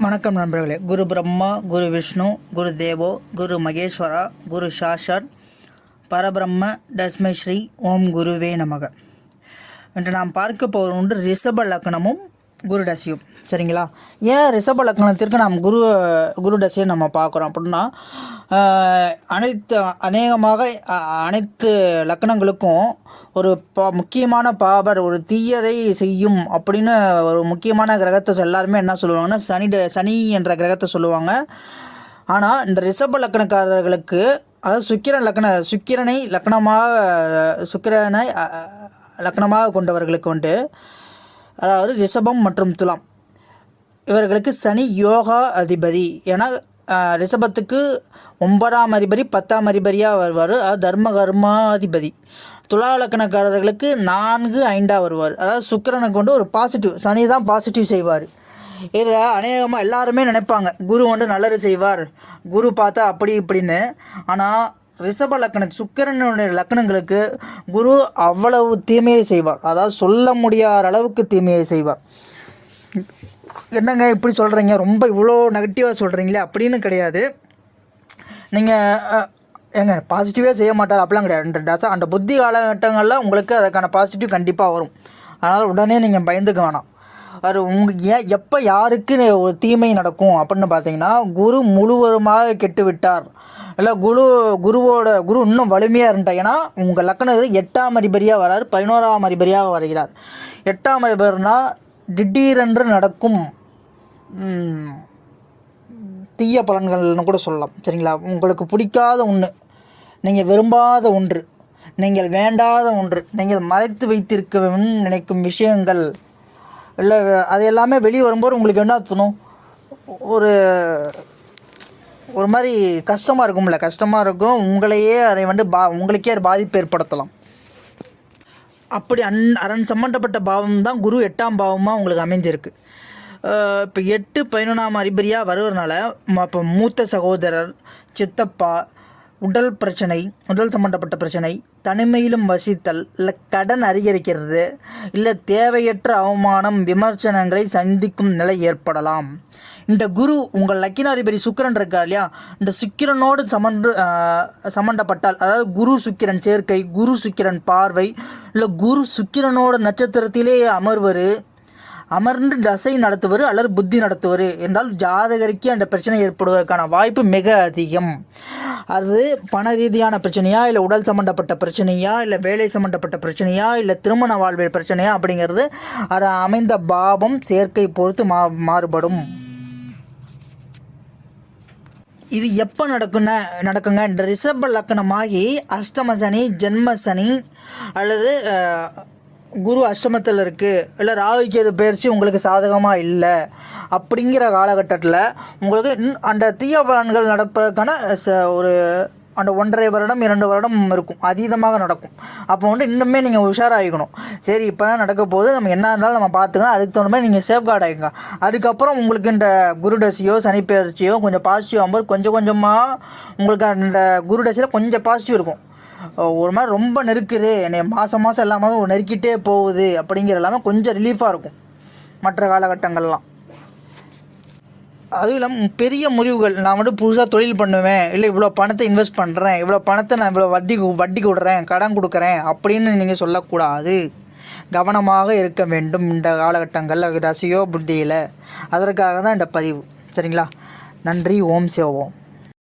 வணக்கம் நண்பர்களே. குரு பிரம்மா குரு விஷ்ணு குரு தேவோ குரு மகேஸ்வரா குரு சாஷாட் பரபிரம்ம தஸ்மை ஸ்ரீ ஓம் குருவே நமக. என்று நாம் பார்க்க போகிற ஒன்று ரிஷப லக்னமும் குரு டசியும் சரிங்களா? ஏன் ரிஷப லக்னத்திற்கு நாம் குரு குரு டசியை நம்ம பார்க்குறோம் அப்படின்னா அனைத்து அநேகமாக அனைத்து லக்னங்களுக்கும் ஒரு பா முக்கியமான பாபர் ஒரு தீயதை செய்யும் அப்படின்னு ஒரு முக்கியமான கிரகத்தை எல்லாருமே என்ன சொல்லுவாங்கன்னா சனி சனி என்ற கிரகத்தை சொல்லுவாங்க. ஆனால் இந்த ரிஷப லக்கணக்காரர்களுக்கு அதாவது சுக்கிரன் லக்கண சுக்கிரனை லக்னமாக சுக்கிரனை லக்னமாக கொண்டவர்களுக்கு வந்துட்டு அதாவது ரிஷபம் மற்றும் துலாம். இவர்களுக்கு சனி யோகா அதிபதி. ஏன்னா ரிஷபத்துக்கு ஒன்பதாம் அதிபதி பத்தாம் அதிபதியாக வருவார். அதாவது தர்ம கர்மாதிபதி. துலா லக்கணக்காரர்களுக்கு நான்கு ஐந்தாக வருவார். அதாவது சுக்கிரனை கொண்டு ஒரு பாசிட்டிவ் சனி தான் பாசிட்டிவ் செய்வார். இதில் அநேகமாக எல்லாருமே நினைப்பாங்க குரு வந்து நல்லது செய்வார். குரு பார்த்தா அப்படி இப்படின்னு. ஆனால் ரிஷப லக்கணம் சுக்கரனுடைய லக்கணங்களுக்கு குரு அவ்வளவு தீமையை செய்வார். அதாவது சொல்ல முடியாத அளவுக்கு தீமையை செய்வார். என்னங்க இப்படி சொல்கிறீங்க ரொம்ப இவ்வளோ நெகட்டிவாக சொல்கிறீங்களே அப்படின்னு கிடையாது. நீங்கள் ஏங்க பாசிட்டிவாக செய்ய மாட்டார். அப்படிலாம் கிடையாது. அந்த டச அந்த புத்தி காலகட்டங்களில் உங்களுக்கு அதுக்கான பாசிட்டிவ் கண்டிப்பாக வரும். அதனால் உடனே நீங்கள் பயந்துக்க வேணாம். அது உங்கள் ஏன் எப்போ யாருக்கு ஒரு தீமை நடக்கும் அப்படின்னு பார்த்தீங்கன்னா குரு முழுவதுமாக கெட்டு விட்டார் இல்லை குரு குருவோட குரு இன்னும் வலிமையாக இருந்தார் ஏன்னா உங்கள் லக்கணம் எட்டாம் அதிபதியாக வரார் பதினோராம் அதிபதியாக வருகிறார். எட்டாம் அதிபர்னால் திடீரென்று நடக்கும். தீய பலன்கள்னு கூட சொல்லலாம் சரிங்களா? உங்களுக்கு பிடிக்காத ஒன்று நீங்கள் விரும்பாத ஒன்று நீங்கள் வேண்டாத ஒன்று நீங்கள் மறைத்து வைத்திருக்க நினைக்கும் விஷயங்கள் இல்லை அது எல்லாமே வெளியே வரும்போது உங்களுக்கு என்ன தோணும்? ஒரு ஒரு மாதிரி கஷ்டமாக இருக்கும்ல கஷ்டமாக இருக்கும் உங்களையே அதை வந்து பா உங்களுக்கே பாதிப்பு ஏற்படுத்தலாம். அப்படி அன் அரண் சம்மந்தப்பட்ட பாவம் தான் குரு எட்டாம் பாவமாக உங்களுக்கு அமைந்திருக்கு. இப்போ எட்டு பதினொன்றாம் அதிபதியாக வருவதனால இப்போ மூத்த சகோதரர் சித்தப்பா உடல் பிரச்சனை உடல் சம்பந்தப்பட்ட பிரச்சனை தனிமையிலும் வசித்தல் இல்லை கடன் அதிகரிக்கிறது இல்லை தேவையற்ற அவமானம் விமர்சனங்களை சந்திக்கும் நிலை ஏற்படலாம். இந்த குரு உங்கள் லக்கினாதிபதி சுக்கிரன் இருக்கா இல்லையா? இந்த சுக்கிரனோடு சமன்று சம்மந்தப்பட்டால் அதாவது குரு சுக்கிரன் சேர்க்கை குரு சுக்கிரன் பார்வை இல்லை குரு சுக்கிரனோட நட்சத்திரத்திலே அமர்வரு அமர்ந்து தசை நடத்துவர் அல்லது புத்தி நடத்துவர் என்றால் ஜாதகருக்கு அந்த பிரச்சனை ஏற்படுவதற்கான வாய்ப்பு மிக அதிகம். அது பண ரீதியான பிரச்சனையா இல்லை உடல் சம்மந்தப்பட்ட பிரச்சனையா இல்லை வேலை சம்மந்தப்பட்ட பிரச்சனையா இல்லை திருமண வாழ்வில் பிரச்சனையா அப்படிங்கிறது அது அமைந்த பாவம் சேர்க்கை பொறுத்து மா மாறுபடும். இது எப்போ நடக்குன நடக்குங்க? இந்த ரிஷப லக்கணமாகி அஷ்டம சனி ஜென்ம சனி அல்லது குரு அஷ்டமத்தில் இருக்குது இல்லை ராகு கேது பயிற்சி உங்களுக்கு சாதகமாக இல்லை. அப்படிங்கிற காலகட்டத்தில் உங்களுக்கு அந்த தீய பலன்கள் நடப்பதற்கான ச- ஒரு அந்த ஒன்றரை வருடம் இரண்டு வருடம் இருக்கும். அதீதமாக நடக்கும். அப்போ வந்து இன்னுமே நீங்கள் உஷாராகிக்கணும் சரி இப்போ தான் நடக்க போது நம்ம என்ன இருந்தாலும் நம்ம பார்த்துக்கலாம். அதுக்கு தகுந்த மாதிரி நீங்கள் சேஃப்கார்ட் ஆகிக்கோங்க அதுக்கப்புறம் உங்களுக்கு இந்த குருடசியோ சனிப்பெயர்ச்சியோ கொஞ்சம் பாசிட்டிவ் ஆகும்போது கொஞ்சம் கொஞ்சமாக உங்களுக்கு அந்த குருடசியில் கொஞ்சம் பாசிட்டிவ் இருக்கும். ஒரு மாதிரி ரொம்ப நெருக்குது. என்னை மாதம் மாதம் எல்லா மாதம் நெருக்கிட்டே போகுது அப்படிங்கிற எல்லாமே கொஞ்சம் ரிலீஃபாக இருக்கும். மற்ற காலகட்டங்கள்லாம். அதுவும் இல்லாமல் பெரிய முடிவுகள் நான் மட்டும் புதுசாக தொழில் பண்ணுவேன். இல்லை இவ்வளோ பணத்தை இன்வெஸ்ட் பண்ணுறேன் இவ்வளோ பணத்தை நான் இவ்வளோ வட்டி வட்டி விடுறேன் கடன் கொடுக்குறேன். அப்படின்னு நீங்கள் சொல்லக்கூடாது. கவனமாக இருக்க வேண்டும். இந்த காலகட்டங்களில் ரசியோ புத்தியில். அதற்காக தான் இந்த பதிவு. சரிங்களா? நன்றி. ஓம் சேவோம்